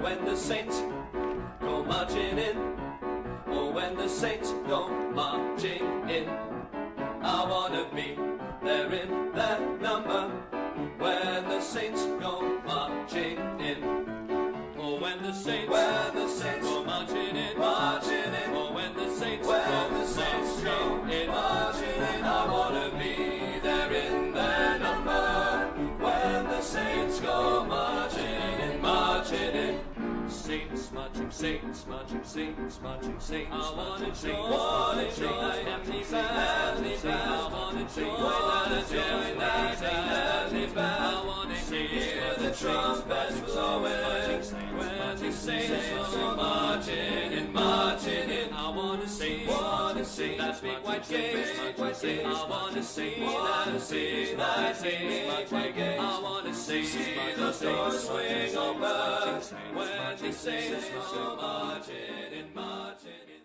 When the saints go marching in. Oh, when the saints go marching in. I wanna be there in that number. When the saints go marching in. Oh, when the saints, when the Marching, saints marching, saints marching, saints I wanna join, I wanna join happy family I wanna join that, join happy band. I wanna hear the trumpets blowing wanna see that big white gate. I wanna see that, see that big white gate. I wanna see the doors swing open when the saints go marching in, marching in.